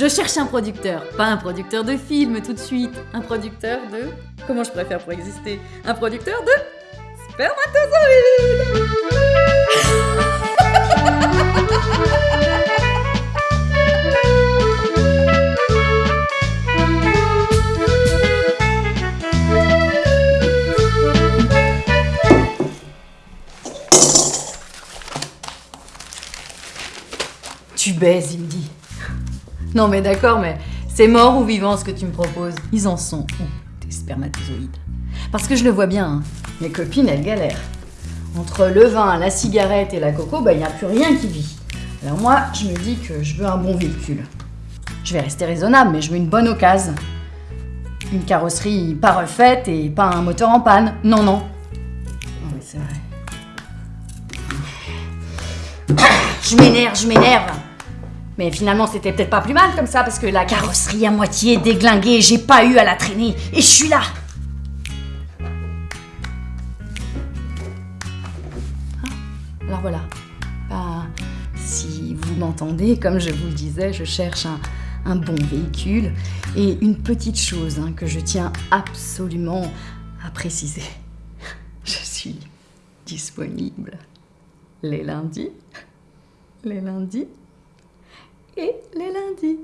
Je cherche un producteur. Pas un producteur de film tout de suite. Un producteur de... Comment je préfère pour exister Un producteur de... Spermatozoïdes Tu baises, il me dit. Non mais d'accord, mais c'est mort ou vivant ce que tu me proposes Ils en sont où, tes spermatozoïdes? Parce que je le vois bien, hein. mes copines, elles galèrent. Entre le vin, la cigarette et la coco, bah il n'y a plus rien qui vit. Alors moi, je me dis que je veux un bon véhicule. Je vais rester raisonnable, mais je veux une bonne occasion. Une carrosserie pas refaite et pas un moteur en panne. Non, non. Non mais c'est vrai. Je m'énerve, je m'énerve. Mais finalement, c'était peut-être pas plus mal comme ça, parce que la carrosserie à moitié déglinguée, j'ai pas eu à la traîner, et je suis là Hein Alors voilà. Bah, si vous m'entendez, comme je vous le disais, je cherche un, un bon véhicule, et une petite chose hein, que je tiens absolument à préciser. Je suis disponible les lundis, les lundis et les lundis.